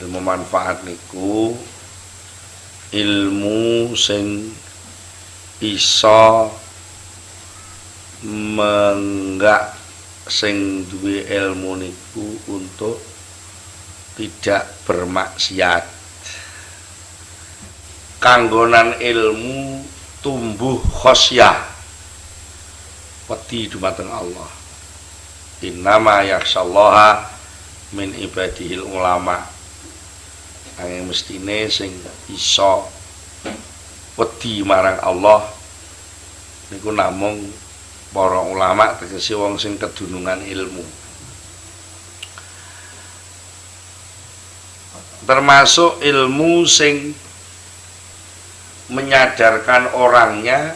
ilmu manfaat niku ilmu sing iso menggak sing duwe ilmu niku untuk tidak bermaksiat. Kanggonan ilmu tumbuh khosyah wedi dumateng Allah. Innama yakhsyallaha min ibadihil ulama angin mestine sing iso wedi marang Allah niku namung para ulama tegese wong sing kedunungan ilmu termasuk ilmu sing menyadarkan orangnya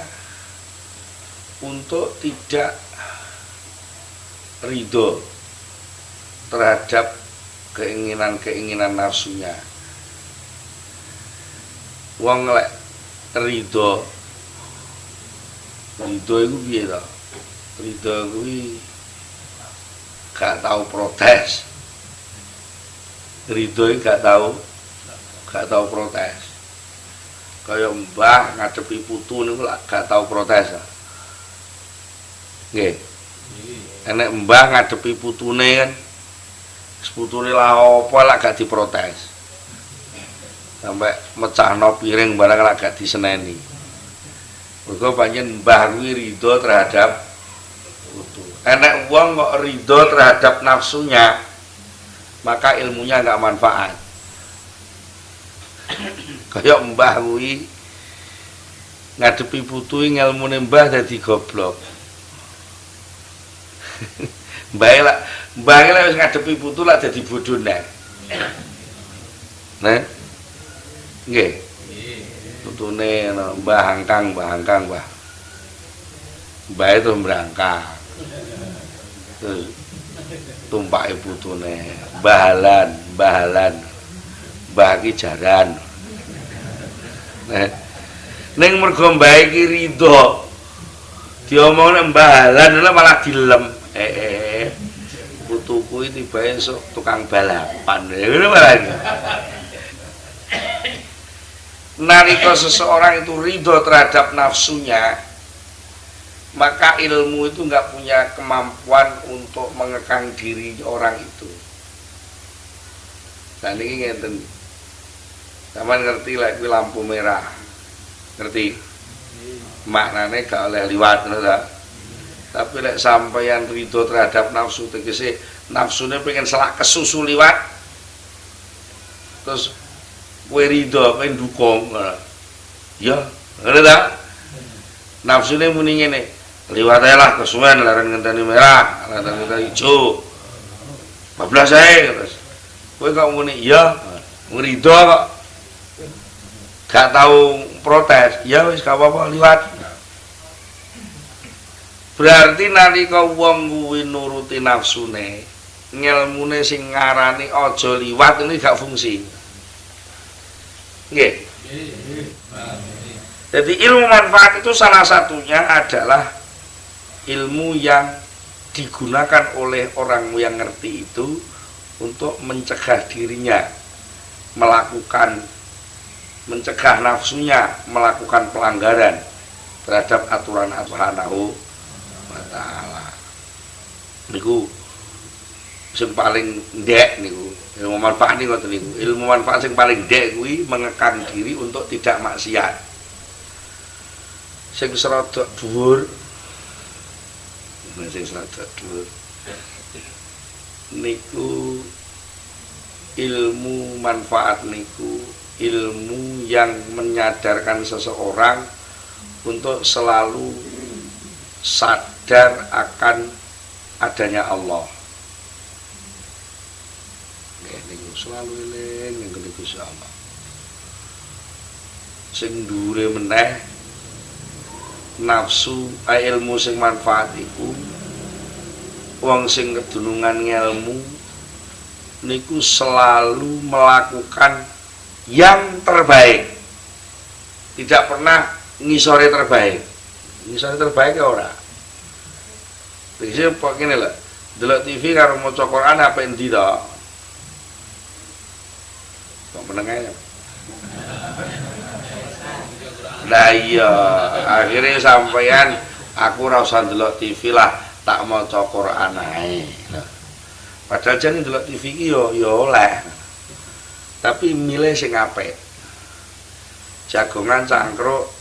untuk tidak ridho terhadap keinginan-keinginan nafsunya. Wong lek ridho ridho itu piye to? Ridho kuwi gak tahu protes. Ridho gak tahu gak tahu protes. Kayak mbah ngadepi putu niku gak tahu protes. Nggih. Enek mbah ngadepi putune kan. Putune lah apa lah gak diprotes. Sampai mecahno piring barang lah gak diseneni. Mergo pancen mbah ridho terhadap. Enek wong kok ridho terhadap nafsunya, maka ilmunya nggak manfaat. Kayak mbah ngadepi putu ilmune mbah dadi goblok. mbah lah mbah ngadepi putu lah dadi bodoh. Nah. Nggih. Putune Mbah Angkang, Mbah Angkang, Mbah. Mbah itu berangkang. Tumpake putune, bahalan, bahalan. Mbah iki jaran. Ning mergo mbah iki ridho. Diomongne bahalan malah dilem. Eh, eh. Putuku iki tiba esuk tukang balapan. Ngono malah. Nalika seseorang itu ridho terhadap nafsunya, maka ilmu itu nggak punya kemampuan untuk mengekang diri orang itu. Dan ini ngeten. Taman ngerti lagi like, lampu merah. Ngerti? Maknanya gak oleh liwat ngerti? Tapi lek sampeyan ridho terhadap nafsu tegese nafsunya pengen selak kesusu liwat. Terus kowe ridho kowe dukung ya ngene ta? Nafsune muni ngene. Liwat ae lah kesuwen laran ngenteni merah laran ngenteni ijo bablas ae terus. Kowe kok muni ya ridho kok. Gak tau protes. Ya wis gak apa-apa liwat. Berarti nalika wong kuwi nuruti nafsune ngilmune sing ngarani aja liwat ini gak fungsi Nggih. Jadi ilmu manfaat itu salah satunya adalah ilmu yang digunakan oleh orang yang ngerti itu untuk mencegah dirinya melakukan mencegah nafsunya melakukan pelanggaran terhadap aturan subhanahu wa taala. Sing paling ndek niku ilmu manfaat ini ngoten niku. Ilmu manfaat yang paling dek kuwi mengekang diri untuk tidak maksiat. Sing serada dhuwur sing serada dhuwur. Niku ilmu manfaat niku ilmu yang menyadarkan seseorang untuk selalu sadar akan adanya Allah selalu eling ning kene Gusti Allah. Sing dhuwure meneh nafsu ilmu sing manfaat iku wong sing kedunungan ngelmu niku selalu melakukan yang terbaik. Tidak pernah ngisore terbaik. Ngisore terbaik ya ora? Kok ngene lho delok TV karo maca Quran apa endi to kok menengahnya nah iya akhirnya sampeyan aku rasa delok TV lah tak mau cokor anai padahal jadi delok TV ki yo yo oleh. Tapi milih sing apik. Jagongan cangkruk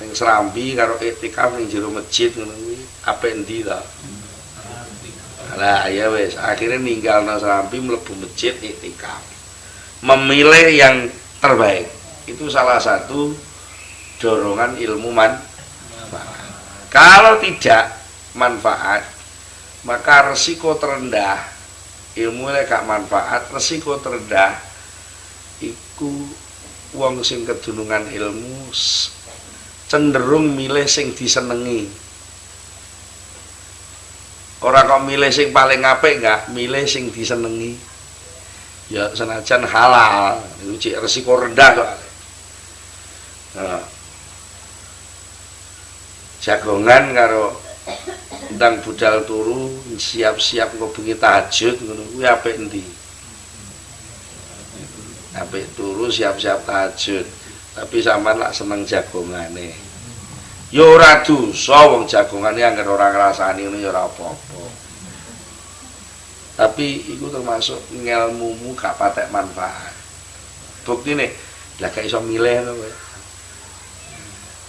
ning serambi karo etikaf ning jero masjid ngono kuwi apik endi ta? Lah ya wes akhirnya ninggal serambi mlebu masjid etikaf memilih yang terbaik itu salah satu dorongan ilmu. Kalau tidak manfaat, maka resiko terendah ilmu gak manfaat, resiko terendah iku wong sing kedunungan ilmu cenderung milih sing disenengi. Orang kok milih sing paling apik enggak, milih sing disenengi. Ya senajan halal, itu resiko rendah soalnya. Nah. jagongan karo ndang budal turu siap-siap engko bengi tahajud ngono kuwi apik endi? Apik turu siap-siap tahajud. Tapi sampean lak seneng jagongane. Ya ora dosa wong jagongane anggere ora ngrasani ngono ya ora apa-apa tapi iku termasuk ngelmumu gak patek manfaat. Buktine lah gak iso milih ngono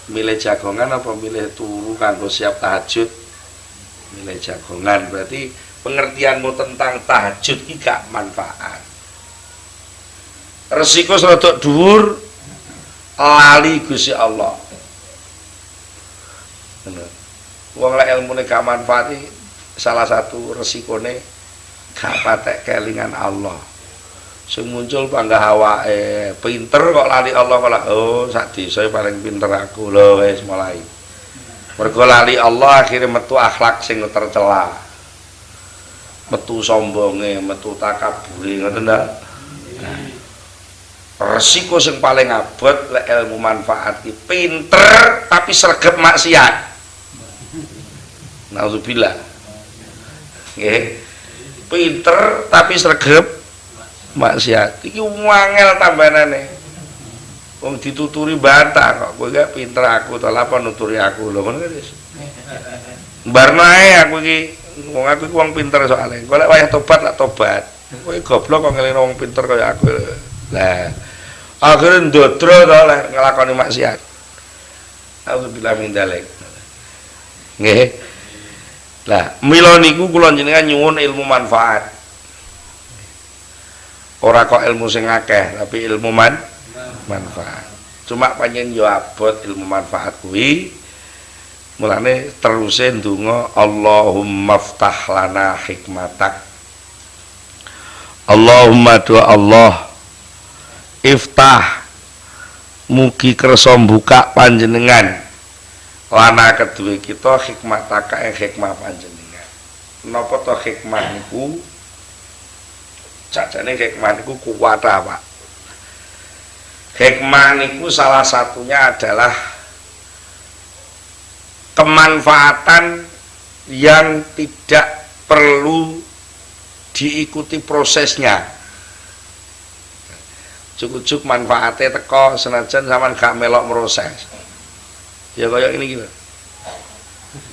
milih jagongan apa milih turu kanggo siap tahajud? Milih jagongan. Berarti pengertianmu tentang tahajud ini gak manfaat. Resiko serotok dhuwur lali Gusti Allah. Wong lek ilmune gak manfaat salah satu resikone gak patek kelingan Allah. Sing muncul panggah awake? Pinter kok lali Allah kok oh sak desa paling pinter aku. Lho wis mulai. Mergo lali Allah akhirnya metu akhlak sing tercela. Metu sombonge metu takabure ngoten ndak resiko sing paling abot lek ilmu manfaat ki pinter tapi sregep maksiat. Nauzubillah. Nggih pinter tapi sregep. Maksiat. Iki wangel tambanane. Wong dituturi bantah kok. Kowe gak pinter aku to. Apa nuturi aku? Lho ngono wis barno aku iki. Wong aku iki wong pinter soalnya. Golek wayah tobat lah tobat. Kowe goblok kok ngelino wong pinter kaya aku. Lah akhirnya ndodro to lek nglakoni maksiat. Aku bilang min dalek nggih lah mila niku kula jenengan nyuwun ilmu manfaat. Ora kok ilmu sing akeh tapi ilmu man manfaat. Cuma panjen yo abot ilmu manfaat kuwi mulane teruse ndonga Allahumma ftah lana hikmatak. Allahumma doa Allah iftah mugi kersa buka panjenengan lana kedua kita hikmataka yang hikmah panjenengan napa to hikmah niku jajane hikmah niku kuwat Pak. Hikmah niku salah satunya adalah kemanfaatan yang tidak perlu diikuti prosesnya. Cukup-cukup manfaatnya teko senajan zaman gak melok proses. Ya kayak ini gitu.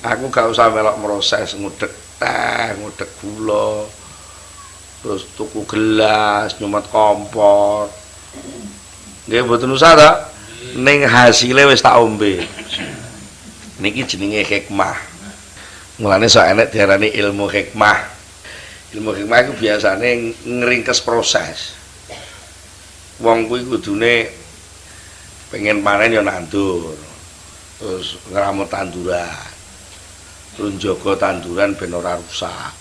Aku gak usah melok proses ngudek teh, ngudek gula, terus tuku gelas nyumet kompor. Nggih mboten usah ta ning hasile wis tak ombe. Niki jenenge hikmah. Mulane sok enek diarani ilmu hikmah. Ilmu hikmah itu biasane ngeringkes proses. Wong kuwi kudune pengen panen ya nandur terus ngramut tanduran. Terus jaga tanduran ben ora rusak.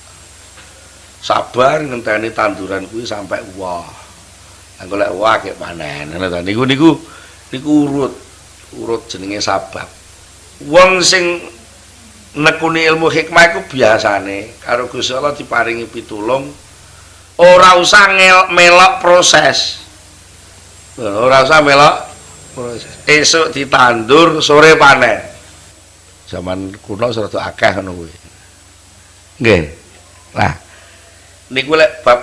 Sabar ngenteni tanduran kuwi sampai wah. Engko lek wah kek panen. Ngono niku niku niku urut. Urut jenenge sabab. Wong sing nekuni ilmu hikmah iku biasane karo Gusti Allah diparingi pitulung ora usah melok proses. Ora usah melok proses esuk ditandur sore panen. Zaman kuno serta akeh ngono kuwi. Nggih. Nah niku lek bab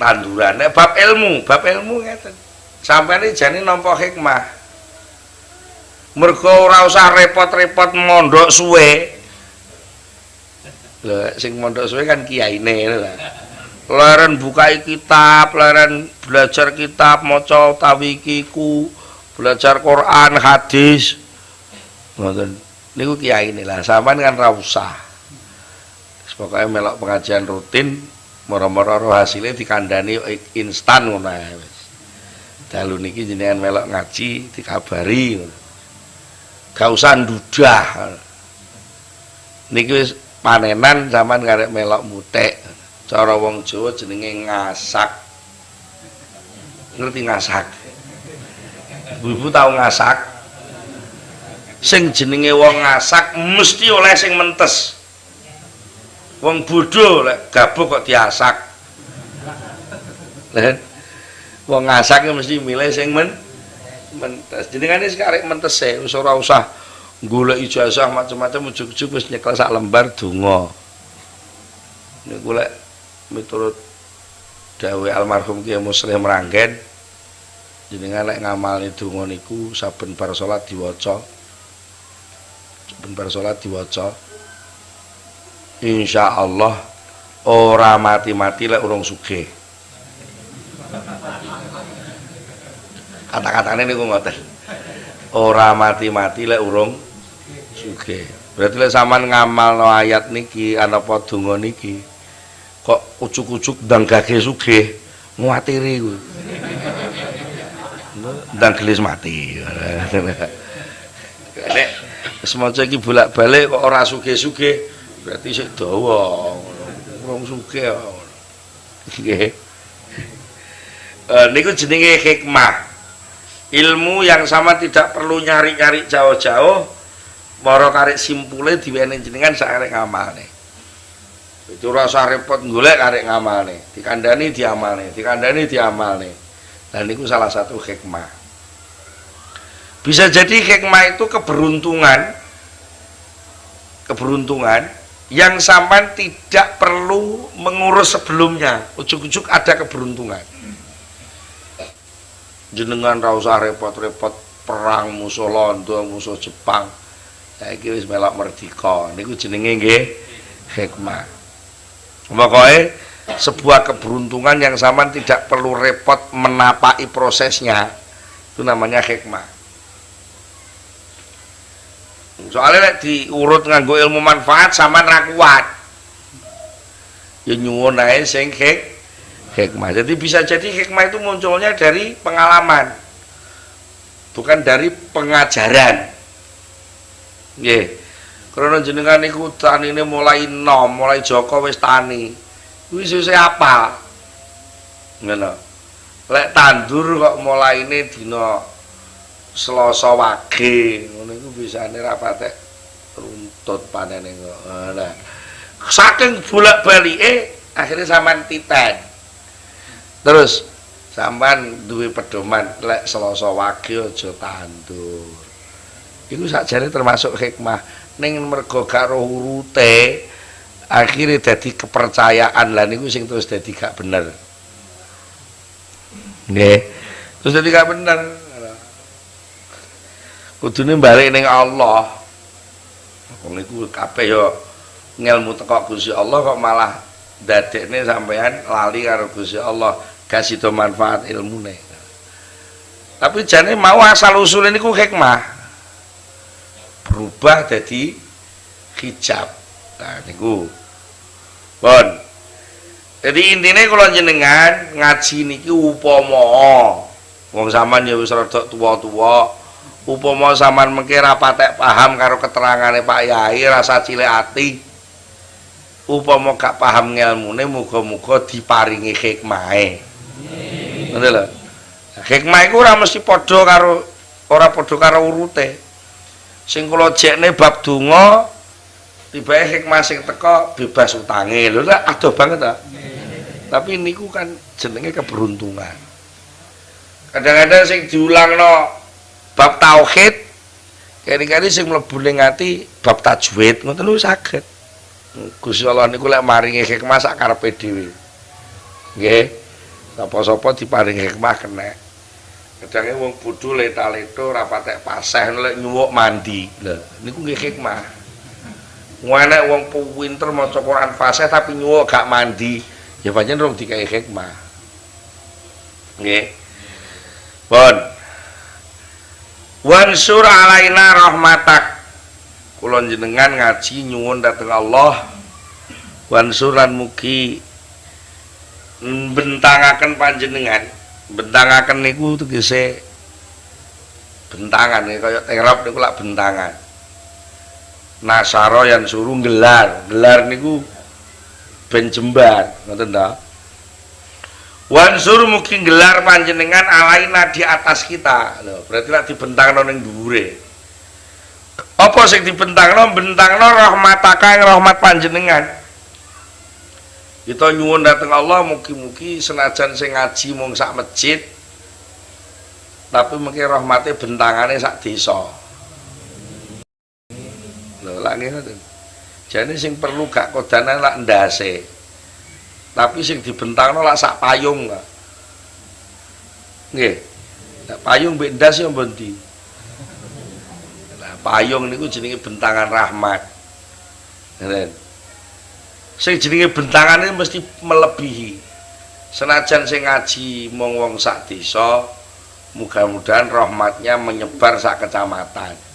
tanduran nek bab ilmu bab ilmu ngeten. Sampeyan jane nampa hikmah. Mergo ora usah repot-repot mondok suwe. Lho sing mondok suwe kan kiyaine lho. Leren bukai kitab, leren belajar kitab, maca tawikiku, belajar Quran, hadis. Ngoten. Niku kiai lah, sampean kan ra usah. Pokoke melok pengajian rutin, moro-moro roh hasilnya dikandani instan ngono ae wis. Dalu niki jenengan melok ngaji dikabari. Gak usah ndudah. Niki wis panenan zaman karek melok mutek cara wong Jawa jenenge ngasak ngerti ngasak ibu tahu ngasak. Sing jenenge wong ngasak mesti oleh sing mentes. Wong bodoh lek gabuk kok diasak. Wong ngasak mesti milih sing men mentes. Jenengane sekarek mentes e ora usah golek ijazah macam-macam ujug-ujug wis nyekel sak lembar donga. Niku lek miturut dawe almarhum Kiai Muslim Ranggen jenengan lek ngamalne donga niku saben bar salat diwaca. Saben bar salat diwaca. Insyaallah ora mati-mati lek urung sugih. Kata-katane niku ngoten. Ora mati-mati lek urung sugih. Berarti lek sampean ngamalno ayat niki ana apa donga niki kok ucuk-ucuk ndang gage sugih nguatiri kuwi ndang gelis mati. Nek semaca iki bolak-balik kok ora sugih-sugih. Berarti sik dawa. Wong nggih. Uh, niku jenenge hikmah. Ilmu yang sama tidak perlu nyari-nyari jauh-jauh. Moro karek simpule diwene jenengan sak arek ngamalne itu rasa repot golek karek ngamalne dikandani diamalne dikandani diamalne dan itu salah satu hikmah. Bisa jadi hikmah itu keberuntungan keberuntungan yang sampai tidak perlu mengurus sebelumnya. Ujuk-ujuk ada keberuntungan. Jenengan ra usah repot-repot perang musuh Londo musuh Jepang. Saiki wis melok merdeka. Niku jenenge nggih hikmah. Pokoknya sebuah keberuntungan yang sama tidak perlu repot menapaki prosesnya. Itu namanya hikmah. Soalnya diurut nganggo ilmu manfaat sama rakuat ya nyuwun ae sing hik hikmah. Jadi bisa jadi hikmah itu munculnya dari pengalaman bukan dari pengajaran. Nggih. Karena jenengan niku ini mulai nom, mulai Joko wis tani. Kuwi sesuk apa? Ngono. Lek tandur kok mulai ini dina Selasa wage, ngono iku bisane ra patek runtut panene. Nah. Saking bolak-balike akhirnya sampean titan. Terus sampean duwe pedoman lek Selasa wage aja tandur. Iku sakjane termasuk hikmah ning mergo karo urute akhirnya jadi kepercayaan. Lah niku sing terus jadi gak bener. Nggih. Terus jadi gak bener. Kudune balik ning Allah. Niku kabeh yo ngelmu teko Gusti Allah kok malah dadekne sampean lali karo Gusti Allah. Kasih to manfaat ilmune. Tapi jane mau asal usulnya niku hikmah. Berubah jadi hijab. Nah niku bon. Jadi intinya kalau jenengan ngaji niki upama wong zaman ya wis rada tuwa-tuwa upama zaman mengke ra patek paham karo keterangane Pak Yai rasa cilik ati. Upama gak paham ngelmune muga-muga diparingi hikmahe. Ngono lho. Hikmah iku ora mesti padha karo ora padha karo urute. Sing kula jekne bab donga tibae hikmah sing teko bebas utange. Lho lah adoh banget ta tapi niku kan jenenge keberuntungan. Kadang-kadang sing diulangno bab tauhid kali-kali sing mlebu ning ati bab tajwid ngoten niku saged. Gusti Allah niku lek maringi hikmah sak karepe dhewe. Nggih. Sapa-sapa diparingi hikmah kena. Kadangnya wong bodho leta-leto rapatek paseh lek nyuwuk mandi. Lho niku nggih hikmah enek wong pinter maca Quran fasih tapi nyuwuk gak mandi. Ya pancen rong dikai hikmah. Nggih. Pun. Wansur alaina rahmatak. Kula jenengan ngaji nyuwun dhateng Allah. Wansuran mugi bentangaken panjenengan. Bentangaken niku tegese bentangan nih kaya terop niku lak bentangan nasaro yang suruh gelar gelar niku ben jembar ngoten ta? Wansur mungkin gelar panjenengan alaina di atas kita. Loh berarti lak dibentangno ning dhuwure. Apa sing dibentangno? Bentangno rahmataka yang rahmat panjenengan. Kita nyuwun dateng Allah mugi-mugi senajan sing ngaji mung sak masjid tapi mungkin rahmatnya bentangannya sak desa lak ngoten jane sing perlu gak kodanan lak ndase. Tapi sing dibentangno lak sak payung lah. Nggih. Payung mbek ndas ya mbondi nah, payung niku jenenge bentangan rahmat. Ngeten sing jenenge bentangan ini mesti melebihi. Senajan sing ngaji mong wong sak desa mudah-mudahan rahmatnya menyebar sak kecamatan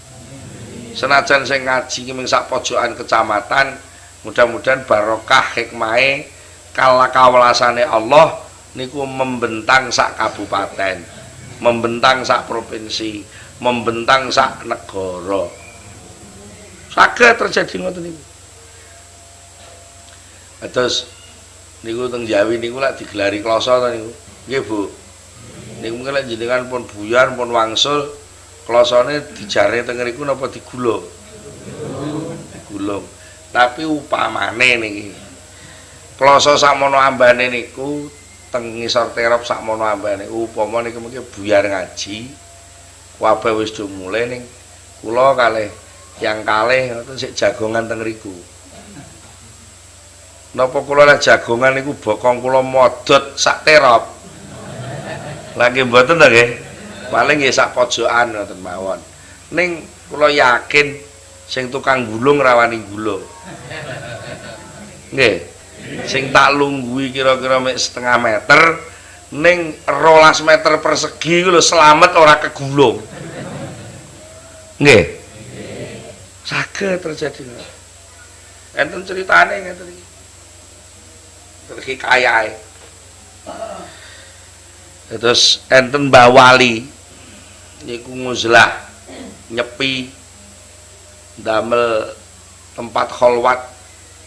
senajan sing ngaji ming sak pojokan kecamatan mudah-mudahan barokah hikmahe kala kawelasane Allah niku membentang sak kabupaten membentang sak provinsi membentang sak negara saged terjadi ngoten niku Terus niku teng Jawi niku lak digelari kloso to niku. Nggih, Bu. Niku mungkin jenengan pun buyar pun wangsul klosone dijare teng ngriku napa digulung? Digulung. Tapi upamane niki. Kloso sakmono ambane niku teng ngisor terop sakmono ambane upama niku mungkin buyar ngaji wabah wis mulai ning kula kalih yang kalih ngoten sik jagongan teng ngriku. Napa kula lek jagongan niku bokong kula modot sak terop. Lagi mboten to nggih? Paling nggih sak pojokan ngoten mawon. Ning kula yakin sing tukang gulung rawani gulung. Nggih. Sing tak lunggui kira-kira mek setengah meter ning rolas meter persegi lho selamat ora kegulung. Nggih. Saged terjadi. Enten ceritane ngeten iki. hikayai terus enten Mbah Wali niku nguzlah nyepi damel tempat kholwat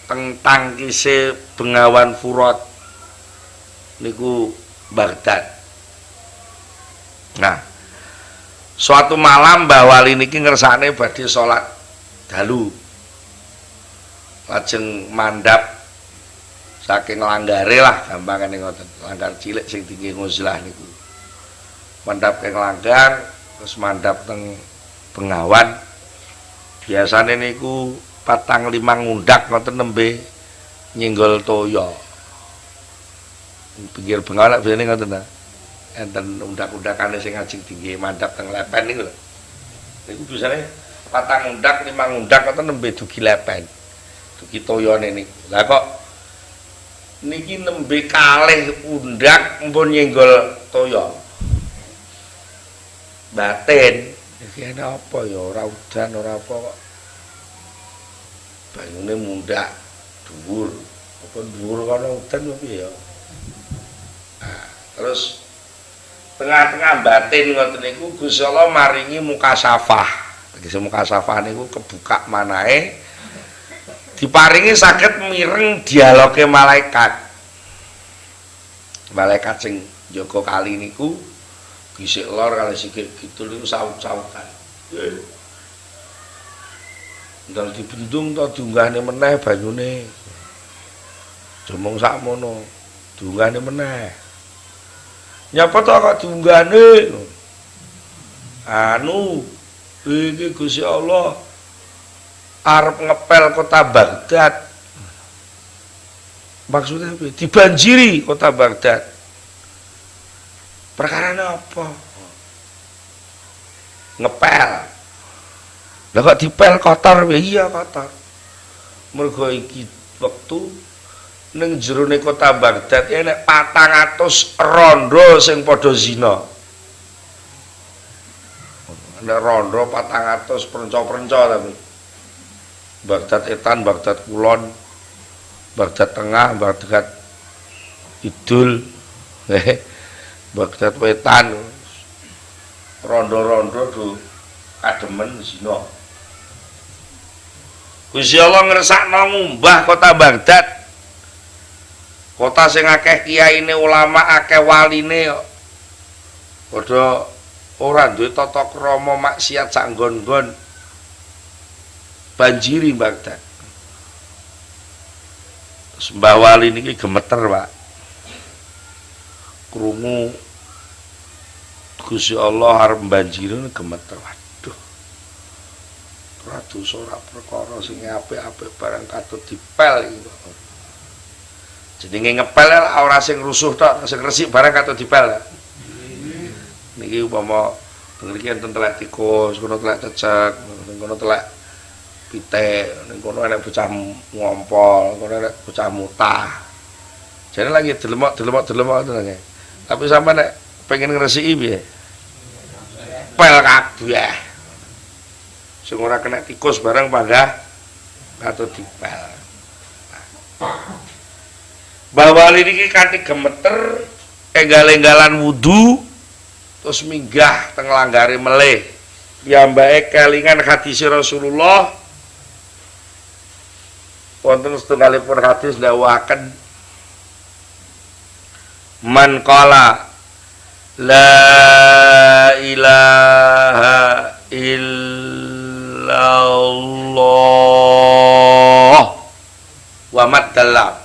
teng tangkise Bengawan Furat niku Baghdad. Nah suatu malam Mbah Wali niki ngersane badhe salat dalu. Lajeng mandap saking langgare lah gampangane ngoten. Langgar cilik sing tinggi nguzlah niku. Mandap keng langgar terus mandap teng pengawan biasane niku patang lima ngundak ngoten nembe nyenggol toyo pinggir bengawan biasane ngoten ta? Enten undak-undakane sing ngajeng tinggi mandap teng lepen niku lho. Niku biasane patang undak lima ngundak ngoten nembe dugi lepen. Dugi toyone niku. Lah kok niki nembe kalih undak mpun nyenggol toya. Batin. Iki ana apa ya? Ora udan ora apa kok. Banyune mundak dhuwur. Apa dhuwur kana udan apa ya? Nah, terus tengah-tengah batin ngoten niku Gusti Allah maringi muka safah. Tegese muka safah niku kebuka manae diparingi sakit mireng dialoge malaikat. Malaikat sing Joko kali niku bisik lor kali sikit gitu niku saut-sautan. Ndal dibendung to diunggahne meneh banyune. Jomong sakmono diunggahne meneh. Nyapa to kok diunggahne anu iki Gusti Allah arep ngepel kota Baghdad. Maksudnya dibanjiri kota Baghdad. Perkara apa? Ngepel. Lah kok dipel kotor ya iya kotor. Mergo iki wektu ning jerone kota Baghdad ya nek 400 rondo sing padha zina. Nek rondo 400 perenco-perenco tapi Baghdad Etan, Baghdad Kulon, Baghdad Tengah, Baghdad Kidul, eh, Baghdad Wetan, rondo-rondo do kademen zina. Gusti Allah ngresakno ngumbah kota Baghdad. Kota sing akeh kiyaine ulama, akeh waline kok. Padha ora duwe tata krama maksiat sak nggon-nggon. Banjiri Baghdad. Mbah Wali niki gemeter, Pak. Krungu Gusti Allah arep banjirin gemeter. Waduh. Ratu ora perkara sing apik-apik barang katut dipel iki. Jenenge ngepel ora sing rusuh tok, sing resik barang katut dipel. Niki upama mriki enten telek tikus, kono telek cecek, kono telek pitik, ning kono enek bocah ngompol, kono enek bocah mutah. Jadi lagi delemok delemok delemok itu Tapi sampai nek pengen ngresiki piye? pel kabeh. Sing ora kena tikus barang pada atau dipel. Bahwa niki kanthi gemeter enggal-enggalan wudu terus minggah teng langgare meleh. Piyambake kelingan hadis Rasulullah wonten setunggalipun hadis dawaken man qala La ilaha illallah wa maddalam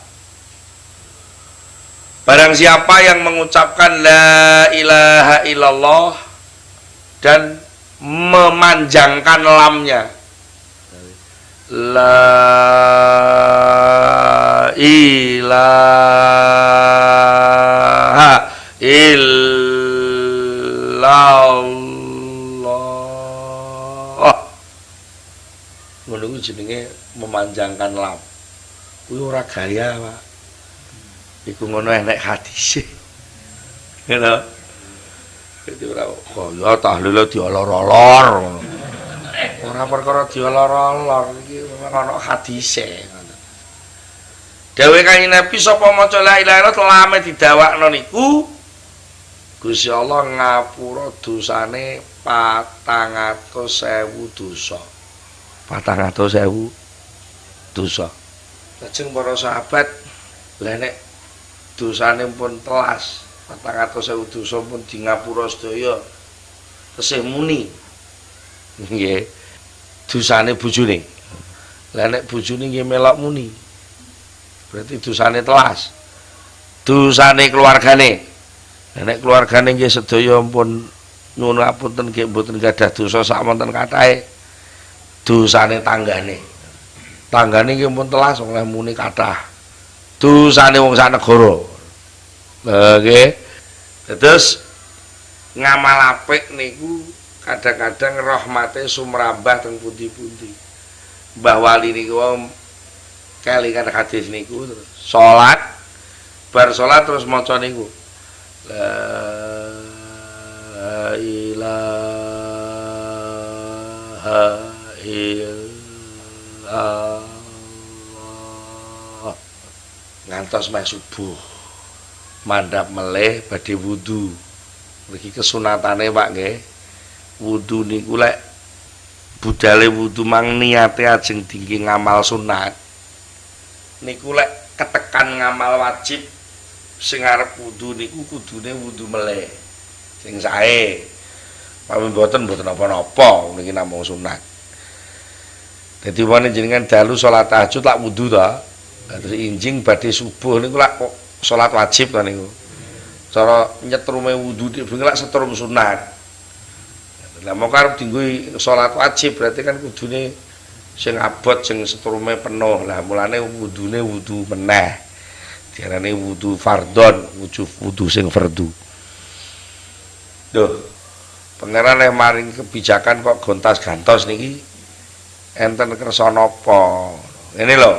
Barang siapa yang mengucapkan la ilaha illallah dan memanjangkan lamnya la ilaha illallah. Allah ngono kuwi jenenge memanjangkan lam. Kuwi ora gaya Pak. Iku ngono enek hadis ngono. Dadi ora kaya tahlil diolor-olor ora perkara diolor-olor iki memang ana hadise Dewe kanjeng Nabi sapa maca la ilaha illallah lame didawakno niku Gusti Allah ngapura dosane 400.000 dosa. 400.000 dosa. Lajeng para sahabat lha nek dosane pun telas 400.000 dosa pun di ngapura sedaya tesih muni. Nggih. Dosane bojone. Lah nek bojone nggih melok muni. Berarti dosane telas. Dosane keluargane Nek keluargane nggih sedaya pun nyuwun ngapunten nggih mboten gadah dosa sak wonten kathahe dosane tanggane. Tanggane nggih pun telas oleh muni kathah. Dosane wong sak negara. Nggih. Terus ngamal apik niku kadang-kadang rahmate sumrambah teng pundi-pundi. Mbah Wali niku kelingan hadis niku terus salat. Bar salat terus maca niku La ilaha illallah. Ngantos meh subuh mandap meleh badhe wudu. Mriki kesunatane Pak nggih wudu niku lek budale wudu mang niate ajeng dinggi ngamal sunat. Niku lek ketekan ngamal wajib sing arep wudu niku kudune wudu meleh. Sing sae pamit mboten mboten apa-apa niki namung sunat. Dadi wene jenengan dalu salat tahajud lak wudu ta? Terus injing badhe subuh niku lak salat wajib ta niku? Cara nyetrume wudu dhewe lak setrum sunat lah mau arep dinggo salat wajib berarti kan kudune sing abot sing setrume penuh. Lah mulane wudune wudu meneh. Diarani wudu fardon wudu wudu sing fardu. Duh pangeran yang maring kebijakan kok gontas gantos niki enten kersa napa? Ini loh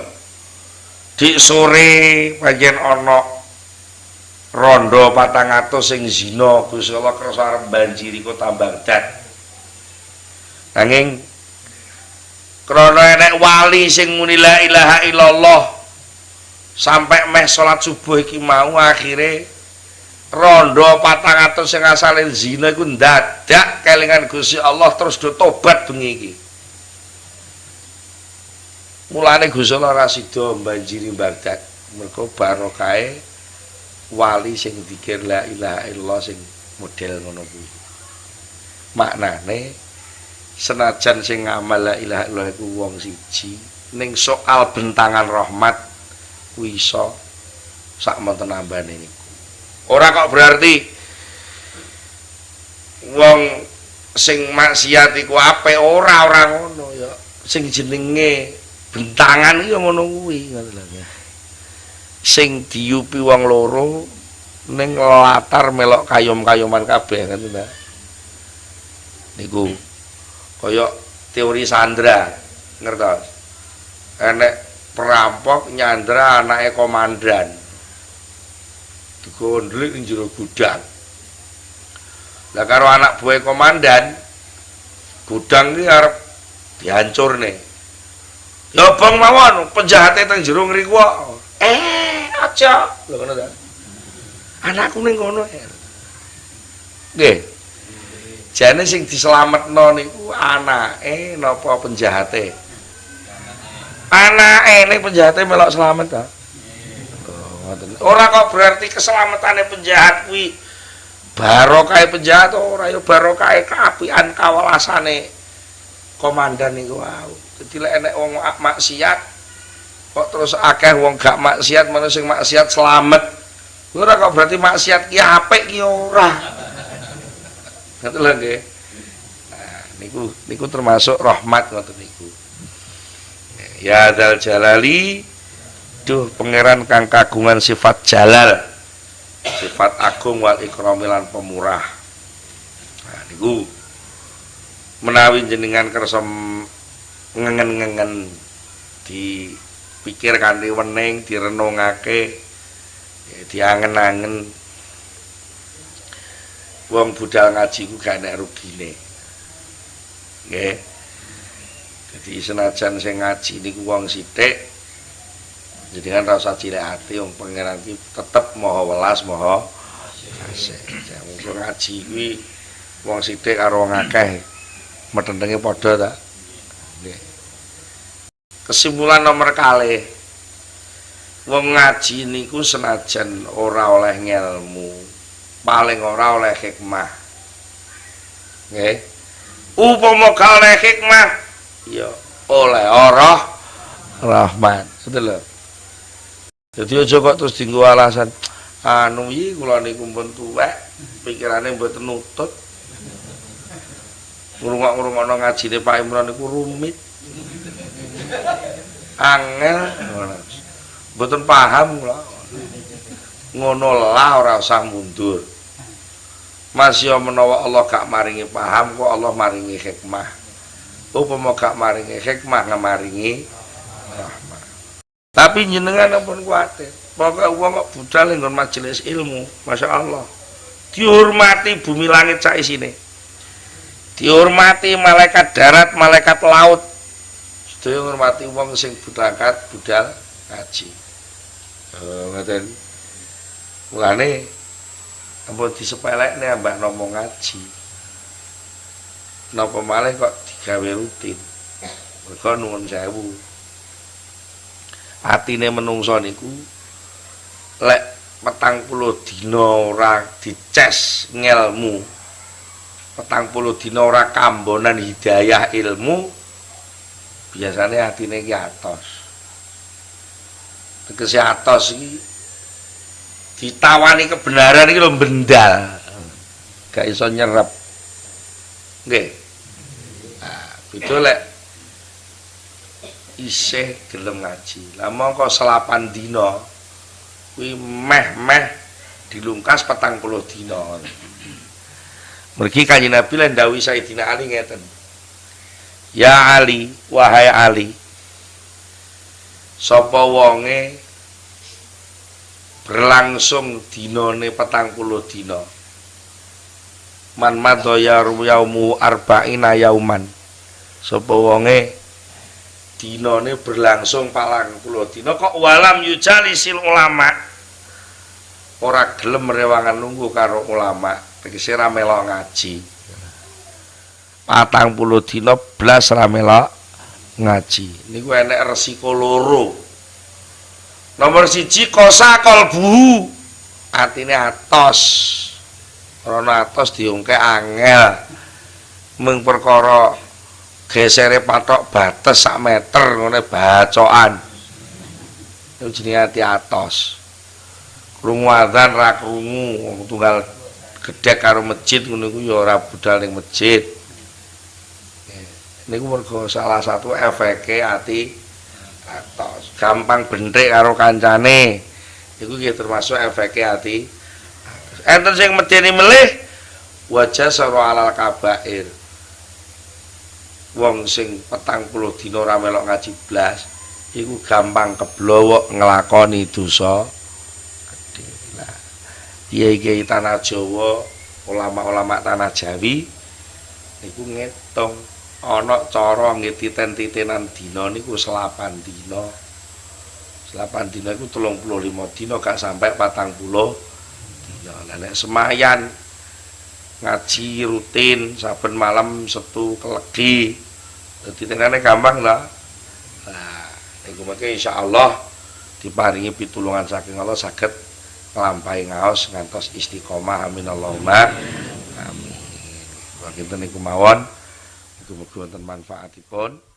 di sore bagian ono rondo patang atus sing zina Gusti Allah kersa arep banjiri kota Baghdad nanging krana enek wali sing muni la ilaha illallah sampai meh salat subuh iki mau akhirnya rondo patang atau sing asalin zina iku ndadak kelingan Gusti Allah terus do tobat bengi iki. Mulane Gusti Allah ora sida banjiri Baghdad mergo barokahe wali sing dikir la ilaha illallah sing model ngono kuwi. Maknane senajan sing ngamal la ilaha illallah iku wong siji ning soal bentangan rahmat kuwi iso sak monten ambane niku. Ora kok berarti wong sing maksiat iku ape ora ora ngono ya. Sing jenenge bentangan iki ngono kuwi. Sing diupi wong loro ning latar melok kayom-kayoman kabeh ngoten ta? Niku kaya teori Sandra ngertos enek perampok nyandra anake komandan digondlik ning jero gudang. Lah karo anak buah komandan gudang iki arep dihancurne. Ya bang mawon penjahate teng jero ngriku Eh, aja. Lho ngono ta. Anakku ning kono. Nggih. Jane sing dislametno niku anake napa penjahate? Anake ning penjahate melok selamat ta? Ora kok berarti keselamatane penjahat kuwi barokah penjahat ora ya barokah keapian kawalasane komandan wau. Dadi lek enek wong maksiat kok terus akeh wong gak maksiat manusia sing maksiat selamat. Ora kok berarti maksiat ki apik ki ora. Lho nggih. Nah, niku niku termasuk rahmat ngoten niku. Ya dal jalali Duh pangeran kang kagungan sifat jalal sifat agung wal ikramilan pemurah nah niku menawi jenengan kersa ngengen-ngengen dipikir kanthi wening direnungake ya, diangen-angen wong budal ngaji ku gak enek rugine. Nggih. Jadi senajan sing ngaji niku wong sithik kan rasa cilik hati wong pangeran iki tetep maha welas maha kasih mung ngaji kuwi wong sithik karo wong akeh metentenge padha ta. Nggih. Kesimpulan nomor kali wong ngaji niku senajan ora oleh ngelmu paling ora oleh hikmah nggih upama oleh hikmah ya oleh ora rahmat sedelok jadi aja kok terus dinggo alasan anu iki kula niku pun tuwek, pikirane mboten nutut. Ngrungok-ngrungokno ngajine Pak Imran niku rumit. Angel mboten paham kula. Ngono lah ora usah mundur. Masih menawa Allah gak maringi paham kok Allah maringi hikmah. Upama gak maringi hikmah ngamaringi rahmat. Tapi jenengan pun kuatir. Pokoknya uang kok budal nggon majelis ilmu, masya Allah. Dihormati bumi langit sak isine. Dihormati malaikat darat, malaikat laut. Sedaya ngurmati uang sing budakat budal ngaji. Oh, ngaten. Mulane ampun disepelekne mbak nomo ngaji. Napa malih kok digawe rutin. Mergo nuwun sewu atine menungso niku lek petang puluh dina ora dices ngelmu petang puluh dina ora kambonan hidayah ilmu biasanya hatine ki atos tegese atos iki ditawani kebenaran iki lho bendal gak iso nyerep nggih nah beda lek isih gelem ngaji. Lah mongko selapan dina kuwi meh-meh dilungkas petang puluh dina. Mergi kanjeng Nabi lan dawuh Sayyidina Ali ngeten. Ya Ali, wahai Ali. Sapa wonge berlangsung dinane petang puluh dina. Man madaya yaumu arba'ina yauman. Sapa wonge dinane berlangsung palang puluh dina. Kok walam yujalisil ulama? Ora gelem rewangan nunggu karo ulama. Tegese ra melok ngaji. Patang puluh dina blas ra melok ngaji. Niku enek resiko loro nomor siji kosa kolbu atine atos. Rono atos diungke angel. Mung perkara gesere patok bates sak meter ngene bacokan. Itu jenenge ati atos. Krungu adzan ra krungu tunggal gedhek karo masjid ngono iku ya ora budal ning masjid. Niku mergo salah satu efeke ati atos. Gampang bentrek karo kancane. Iku nggih termasuk efeke ati. Enten sing medeni melih wajah sara alal kabair. Wong sing petang puluh dina ora melok ngaji blas iku gampang keblowok nglakoni dosa kiai-kiai tanah Jawa, ulama-ulama tanah Jawi niku ngitung ana cara nggih titen-titenan dina niku selapan dina. Selapan dina iku 35 dina gak sampai 40 dina. Lah nek semayan ngaji rutin saben malam setu kelegi. Dadi tenane gampang lah. Nah, niku mengke insyaallah diparingi pitulungan saking Allah saged nglampahi ngaos ngantos istiqomah amin Allahumma amin. Wa kinten niku mawon mugi wonten manfaatipun.